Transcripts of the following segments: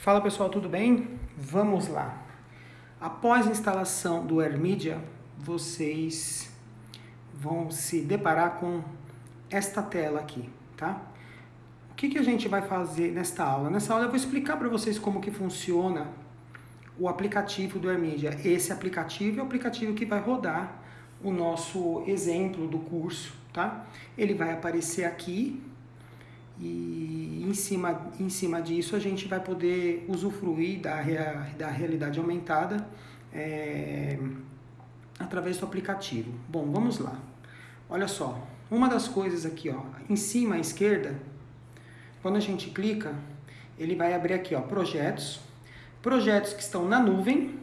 Fala pessoal, tudo bem? Vamos lá. Após a instalação do AirMedia, vocês vão se deparar com esta tela aqui, tá? O que, que a gente vai fazer nesta aula? Nessa aula eu vou explicar para vocês como que funciona o aplicativo do AirMedia. Esse aplicativo é o aplicativo que vai rodar o nosso exemplo do curso, tá? Ele vai aparecer aqui e em cima, em cima disso a gente vai poder usufruir da, da realidade aumentada é, através do aplicativo. Bom, vamos lá. Olha só, uma das coisas aqui, ó, em cima à esquerda, quando a gente clica, ele vai abrir aqui, ó, projetos, projetos que estão na nuvem,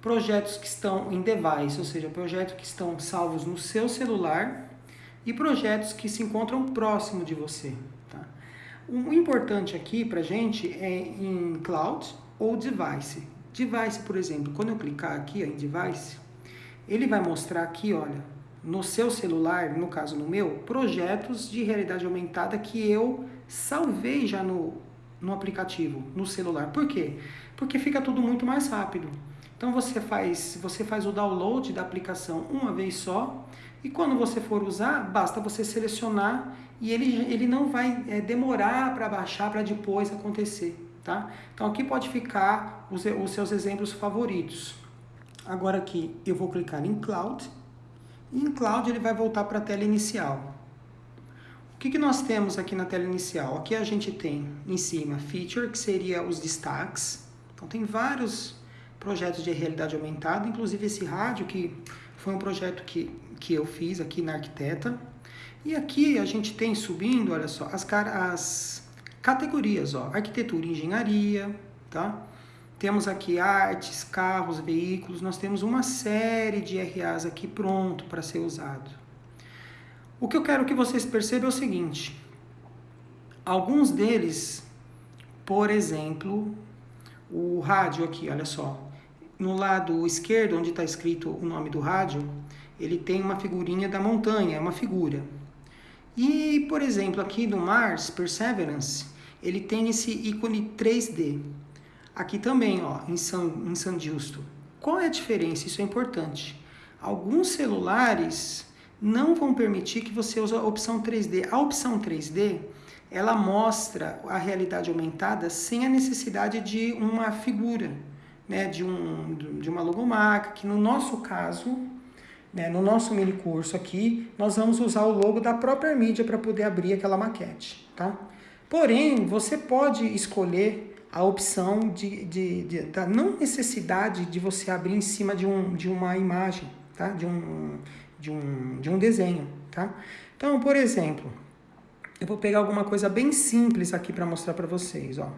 projetos que estão em device, ou seja, projetos que estão salvos no seu celular e projetos que se encontram próximo de você. O importante aqui para gente é em cloud ou device. Device, por exemplo, quando eu clicar aqui ó, em device, ele vai mostrar aqui, olha, no seu celular, no caso no meu, projetos de realidade aumentada que eu salvei já no, no aplicativo, no celular. Por quê? Porque fica tudo muito mais rápido. Então você faz, você faz o download da aplicação uma vez só e quando você for usar, basta você selecionar e ele, ele não vai é, demorar para baixar para depois acontecer, tá? Então aqui pode ficar os, os seus exemplos favoritos. Agora aqui eu vou clicar em Cloud, em Cloud ele vai voltar para a tela inicial. O que, que nós temos aqui na tela inicial? Aqui a gente tem em cima Feature, que seria os destaques. Então tem vários projetos de realidade aumentada, inclusive esse rádio, que foi um projeto que, que eu fiz aqui na Arquiteta. E aqui a gente tem subindo, olha só, as, as categorias, ó, arquitetura e engenharia, tá? Temos aqui artes, carros, veículos, nós temos uma série de RAs aqui pronto para ser usado. O que eu quero que vocês percebam é o seguinte, alguns deles, por exemplo, o rádio aqui, olha só, no lado esquerdo, onde está escrito o nome do rádio, ele tem uma figurinha da montanha, é uma figura. E, por exemplo, aqui no Mars Perseverance, ele tem esse ícone 3D. Aqui também, ó, em São, em São Justo. Qual é a diferença? Isso é importante. Alguns celulares não vão permitir que você use a opção 3D. A opção 3D, ela mostra a realidade aumentada sem a necessidade de uma figura, né, de, um, de uma logomarca, que no nosso caso né, no nosso mini curso aqui, nós vamos usar o logo da própria mídia para poder abrir aquela maquete, tá? Porém, você pode escolher a opção de, de, de, da não necessidade de você abrir em cima de, um, de uma imagem, tá? De um, de, um, de um desenho, tá? Então, por exemplo, eu vou pegar alguma coisa bem simples aqui para mostrar para vocês, ó.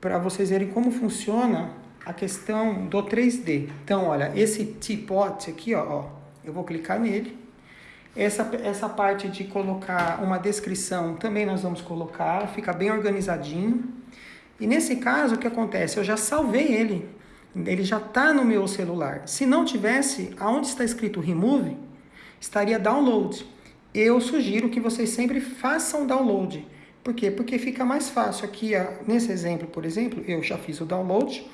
Para vocês verem como funciona a questão do 3D. Então, olha, esse teapot aqui, ó, ó, eu vou clicar nele. Essa, essa parte de colocar uma descrição também nós vamos colocar, fica bem organizadinho. E nesse caso, o que acontece? Eu já salvei ele, ele já está no meu celular. Se não tivesse, aonde está escrito Remove, estaria Download. Eu sugiro que vocês sempre façam download. Por quê? Porque fica mais fácil. Aqui, nesse exemplo, por exemplo, eu já fiz o download,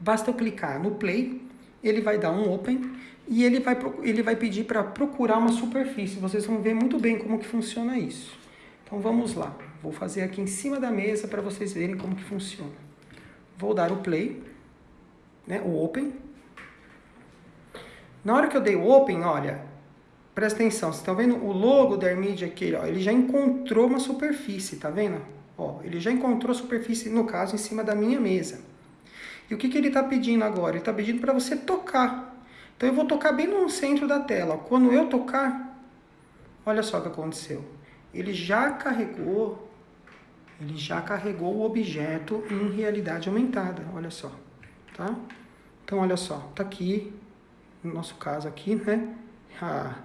Basta eu clicar no play, ele vai dar um open e ele vai, ele vai pedir para procurar uma superfície. Vocês vão ver muito bem como que funciona isso. Então vamos lá. Vou fazer aqui em cima da mesa para vocês verem como que funciona. Vou dar o play, né, o open. Na hora que eu dei o open, olha, presta atenção, vocês estão vendo o logo da AirMedia aqui, ó, ele já encontrou uma superfície, tá vendo? Ó, ele já encontrou a superfície, no caso, em cima da minha mesa. E o que, que ele está pedindo agora? Ele está pedindo para você tocar. Então eu vou tocar bem no centro da tela. Quando eu tocar, olha só o que aconteceu. Ele já carregou, ele já carregou o objeto em realidade aumentada. Olha só, tá? Então olha só, tá aqui, no nosso caso aqui, né? Ah,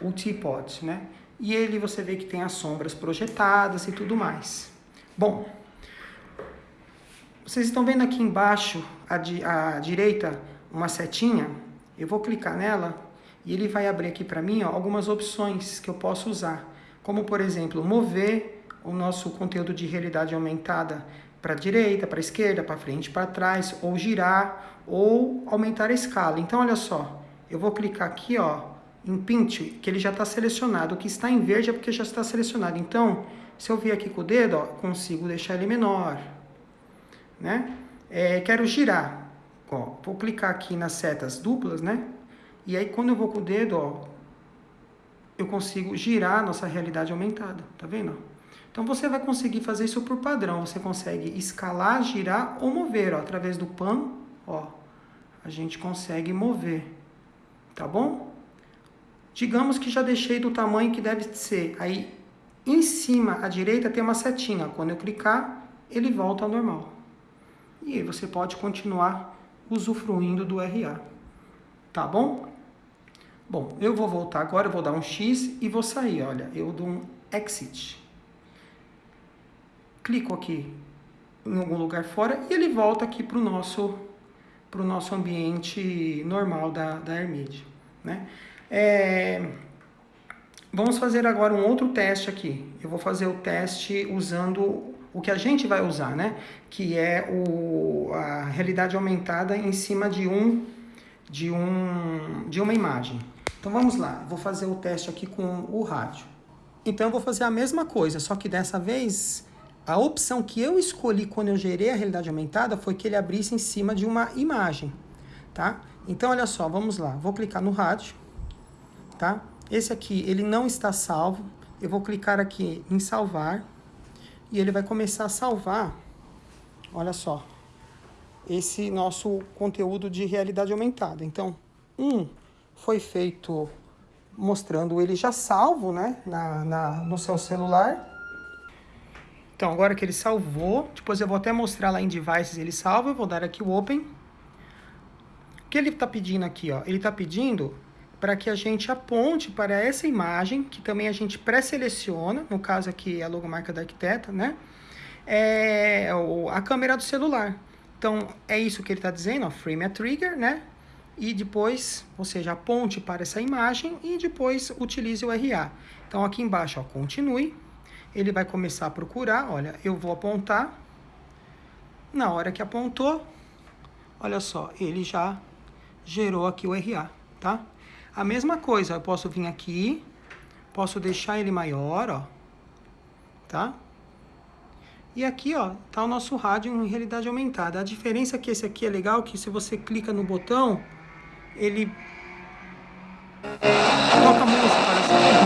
o teapot, né? E ele você vê que tem as sombras projetadas e tudo mais. Bom, vocês estão vendo aqui embaixo, à, di à direita, uma setinha? Eu vou clicar nela e ele vai abrir aqui para mim ó, algumas opções que eu posso usar. Como, por exemplo, mover o nosso conteúdo de realidade aumentada para a direita, para a esquerda, para frente, para trás, ou girar, ou aumentar a escala. Então, olha só, eu vou clicar aqui, ó, em Pint, que ele já está selecionado. O que está em verde é porque já está selecionado. Então, se eu vir aqui com o dedo, ó, consigo deixar ele menor, né? É, quero girar, ó, vou clicar aqui nas setas duplas, né? E aí, quando eu vou com o dedo, ó, eu consigo girar a nossa realidade aumentada, tá vendo? Então você vai conseguir fazer isso por padrão. Você consegue escalar, girar ou mover, ó, através do pan, ó. A gente consegue mover, tá bom? Digamos que já deixei do tamanho que deve ser. Aí, em cima à direita tem uma setinha. Quando eu clicar, ele volta ao normal. E aí você pode continuar usufruindo do RA. Tá bom? Bom, eu vou voltar agora, eu vou dar um X e vou sair, olha. Eu dou um Exit clico aqui em algum lugar fora e ele volta aqui para o nosso, pro nosso ambiente normal da, da Hermid. Né? É, vamos fazer agora um outro teste aqui. Eu vou fazer o teste usando o que a gente vai usar, né? que é o, a realidade aumentada em cima de, um, de, um, de uma imagem. Então vamos lá, vou fazer o teste aqui com o rádio. Então eu vou fazer a mesma coisa, só que dessa vez a opção que eu escolhi quando eu gerei a realidade aumentada foi que ele abrisse em cima de uma imagem, tá? Então, olha só, vamos lá. Vou clicar no rádio, tá? Esse aqui, ele não está salvo. Eu vou clicar aqui em salvar e ele vai começar a salvar, olha só, esse nosso conteúdo de realidade aumentada. Então, um foi feito mostrando ele já salvo, né, na, na no seu celular. Então, agora que ele salvou, depois eu vou até mostrar lá em Devices ele salva, eu vou dar aqui o Open. O que ele está pedindo aqui? Ó? Ele está pedindo para que a gente aponte para essa imagem, que também a gente pré-seleciona, no caso aqui é a logomarca da arquiteta, né? É a câmera do celular. Então, é isso que ele está dizendo, ó, frame a trigger, né? E depois, ou seja, aponte para essa imagem e depois utilize o RA. Então, aqui embaixo, ó, continue ele vai começar a procurar, olha, eu vou apontar, na hora que apontou, olha só, ele já gerou aqui o RA, tá? A mesma coisa, eu posso vir aqui, posso deixar ele maior, ó, tá? E aqui, ó, tá o nosso rádio em realidade aumentada. A diferença é que esse aqui é legal, que se você clica no botão, ele toca música, parece.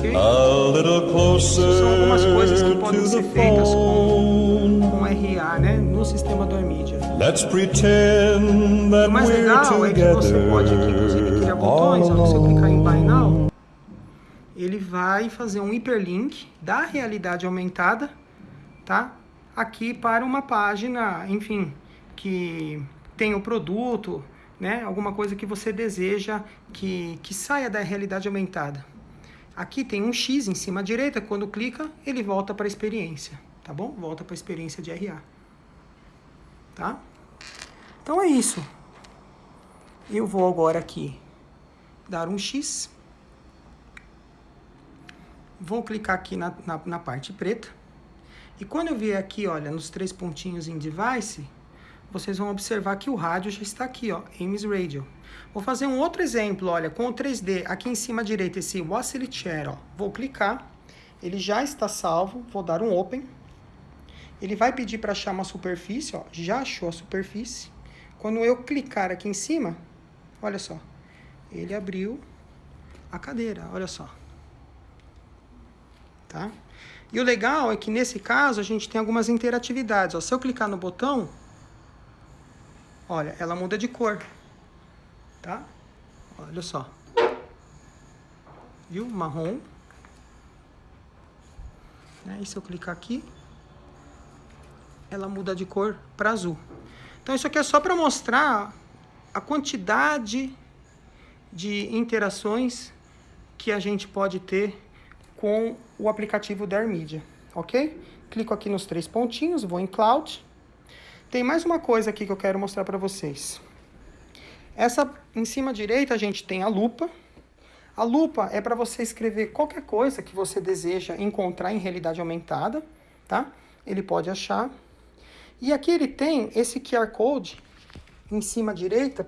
Okay. a little closer São algumas coisas que podem ser feitas com, com RA, né, no sistema do Armidia. Let's pretend that o mais legal é que você pode aqui, inclusive, criar botões. Ó, você clicar em Buy Now, ele vai fazer um hiperlink da realidade aumentada, tá? Aqui para uma página, enfim, que tem o produto, né? alguma coisa que você deseja que, que saia da realidade aumentada. Aqui tem um X em cima à direita, quando clica, ele volta para a experiência, tá bom? Volta para a experiência de RA. Tá? Então é isso. Eu vou agora aqui dar um X. Vou clicar aqui na, na, na parte preta. E quando eu vier aqui, olha, nos três pontinhos em Device, vocês vão observar que o rádio já está aqui, ó, Ames Radio. Vou fazer um outro exemplo, olha, com o 3D, aqui em cima à direita, esse Oscillate Share, ó. Vou clicar, ele já está salvo, vou dar um Open. Ele vai pedir para achar uma superfície, ó, já achou a superfície. Quando eu clicar aqui em cima, olha só, ele abriu a cadeira, olha só. Tá? E o legal é que nesse caso a gente tem algumas interatividades. Ó. Se eu clicar no botão, Olha, ela muda de cor, tá? Olha só. Viu? Marrom. Né? E se eu clicar aqui, ela muda de cor para azul. Então isso aqui é só para mostrar a quantidade de interações que a gente pode ter com o aplicativo da AirMedia, ok? Clico aqui nos três pontinhos, vou em Cloud, tem mais uma coisa aqui que eu quero mostrar para vocês. Essa, em cima direita, a gente tem a lupa. A lupa é para você escrever qualquer coisa que você deseja encontrar em realidade aumentada, tá? Ele pode achar. E aqui ele tem esse QR Code em cima direita.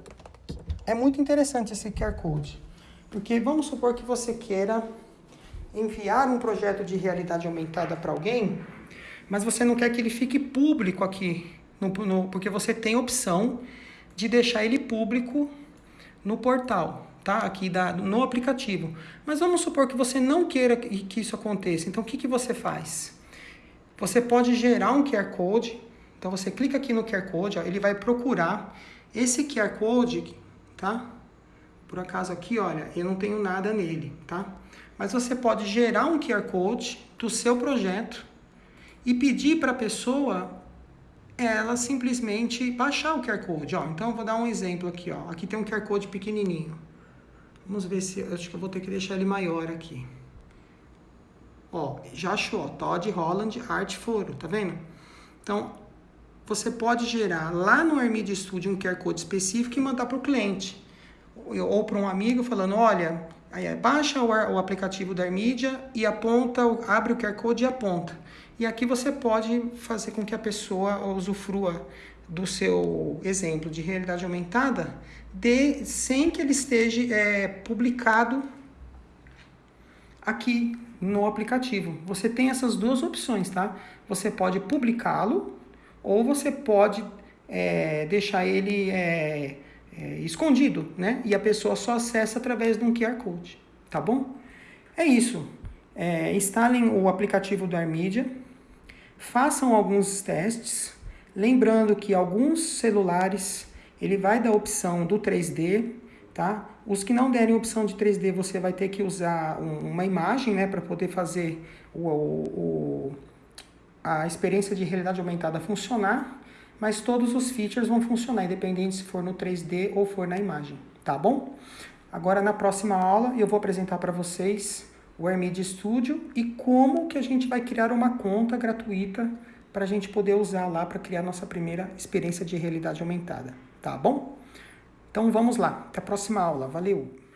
É muito interessante esse QR Code. Porque vamos supor que você queira enviar um projeto de realidade aumentada para alguém, mas você não quer que ele fique público aqui, no, no, porque você tem opção de deixar ele público no portal, tá? Aqui da, no aplicativo. Mas vamos supor que você não queira que, que isso aconteça. Então, o que, que você faz? Você pode gerar um QR Code. Então, você clica aqui no QR Code, ó, ele vai procurar esse QR Code, tá? Por acaso aqui, olha, eu não tenho nada nele, tá? Mas você pode gerar um QR Code do seu projeto e pedir para a pessoa ela simplesmente baixar o QR Code. Ó, então, eu vou dar um exemplo aqui. Ó. Aqui tem um QR Code pequenininho. Vamos ver se... Acho que eu vou ter que deixar ele maior aqui. Ó, já achou. Todd Holland Art Foro, tá vendo? Então, você pode gerar lá no Armid Studio um QR Code específico e mandar para o cliente. Ou para um amigo falando, olha, baixa o, aplicativo da Armidia e aponta, abre o QR Code e aponta. E aqui você pode fazer com que a pessoa usufrua do seu exemplo de realidade aumentada de, sem que ele esteja é, publicado aqui no aplicativo. Você tem essas duas opções, tá? Você pode publicá-lo ou você pode é, deixar ele é, é, escondido, né? E a pessoa só acessa através de um QR Code, tá bom? É isso. É, instalem o aplicativo do Armedia Façam alguns testes, lembrando que alguns celulares ele vai dar opção do 3D, tá? Os que não derem opção de 3D, você vai ter que usar um, uma imagem, né, para poder fazer o, o, a experiência de realidade aumentada funcionar, mas todos os features vão funcionar, independente se for no 3D ou for na imagem, tá bom? Agora, na próxima aula, eu vou apresentar para vocês o AirMedia Studio e como que a gente vai criar uma conta gratuita para a gente poder usar lá para criar nossa primeira experiência de realidade aumentada, tá bom? Então vamos lá, até a próxima aula, valeu!